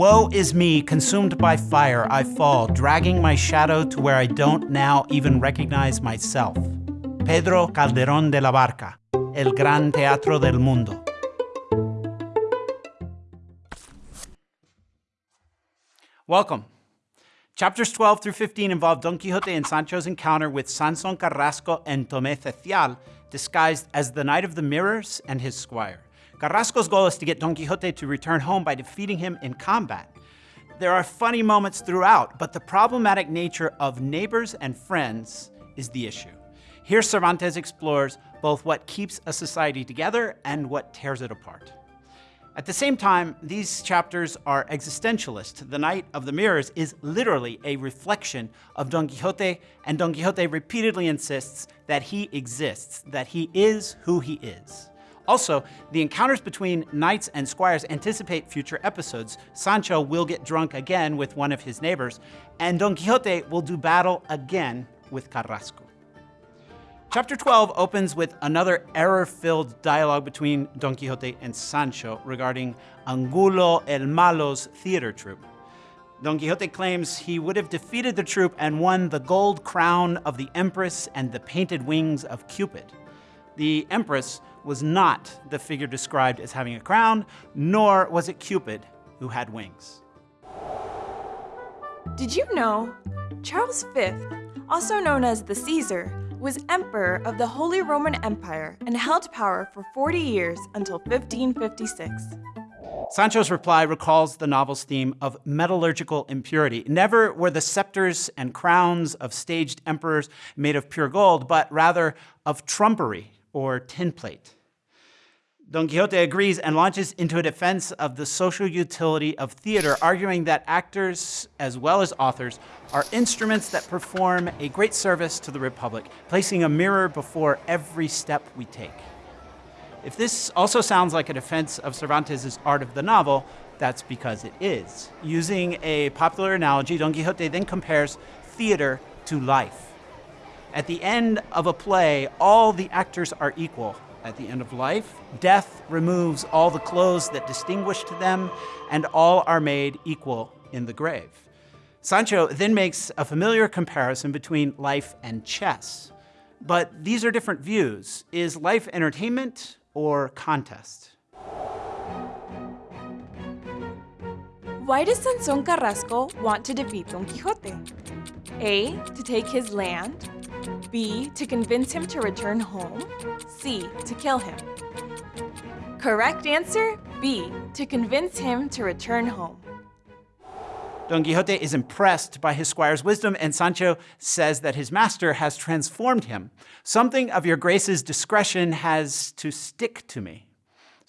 Woe is me, consumed by fire, I fall, dragging my shadow to where I don't now even recognize myself. Pedro Calderón de la Barca, El Gran Teatro del Mundo. Welcome. Chapters 12 through 15 involve Don Quixote and Sancho's encounter with Sanson Carrasco and Tomé Cecial, disguised as the Knight of the Mirrors and his squire. Carrasco's goal is to get Don Quixote to return home by defeating him in combat. There are funny moments throughout, but the problematic nature of neighbors and friends is the issue. Here Cervantes explores both what keeps a society together and what tears it apart. At the same time, these chapters are existentialist. The Knight of the Mirrors is literally a reflection of Don Quixote, and Don Quixote repeatedly insists that he exists, that he is who he is. Also, the encounters between knights and squires anticipate future episodes. Sancho will get drunk again with one of his neighbors, and Don Quixote will do battle again with Carrasco. Chapter 12 opens with another error-filled dialogue between Don Quixote and Sancho regarding Angulo el Malo's theater troupe. Don Quixote claims he would have defeated the troupe and won the gold crown of the Empress and the painted wings of Cupid. The Empress was not the figure described as having a crown, nor was it Cupid who had wings. Did you know Charles V, also known as the Caesar, was emperor of the Holy Roman Empire and held power for 40 years until 1556. Sancho's reply recalls the novel's theme of metallurgical impurity. Never were the scepters and crowns of staged emperors made of pure gold, but rather of trumpery or tinplate. Don Quixote agrees and launches into a defense of the social utility of theater, arguing that actors, as well as authors, are instruments that perform a great service to the Republic, placing a mirror before every step we take. If this also sounds like a defense of Cervantes' art of the novel, that's because it is. Using a popular analogy, Don Quixote then compares theater to life. At the end of a play, all the actors are equal, at the end of life. Death removes all the clothes that distinguished them, and all are made equal in the grave. Sancho then makes a familiar comparison between life and chess. But these are different views. Is life entertainment or contest? Why does Sanson Carrasco want to defeat Don Quixote? A. To take his land. B. To convince him to return home. C. To kill him. Correct answer, B. To convince him to return home. Don Quixote is impressed by his squire's wisdom, and Sancho says that his master has transformed him. Something of your grace's discretion has to stick to me.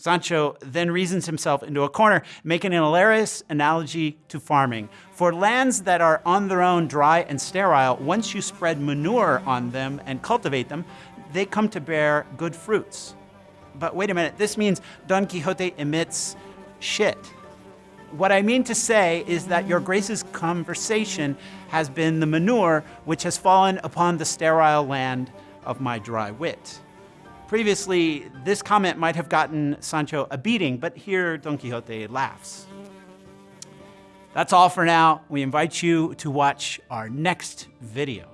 Sancho then reasons himself into a corner, making an hilarious analogy to farming. For lands that are on their own dry and sterile, once you spread manure on them and cultivate them, they come to bear good fruits. But wait a minute, this means Don Quixote emits shit. What I mean to say is that your grace's conversation has been the manure which has fallen upon the sterile land of my dry wit. Previously, this comment might have gotten Sancho a beating, but here Don Quixote laughs. That's all for now. We invite you to watch our next video.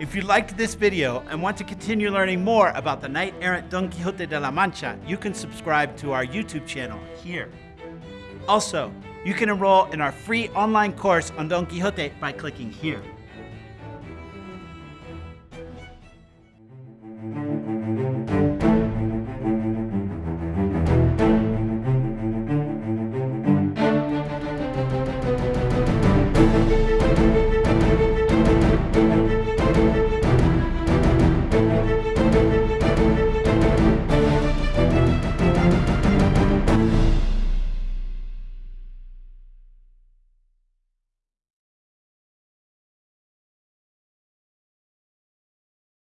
If you liked this video and want to continue learning more about the knight-errant Don Quixote de la Mancha, you can subscribe to our YouTube channel here. Also, you can enroll in our free online course on Don Quixote by clicking here.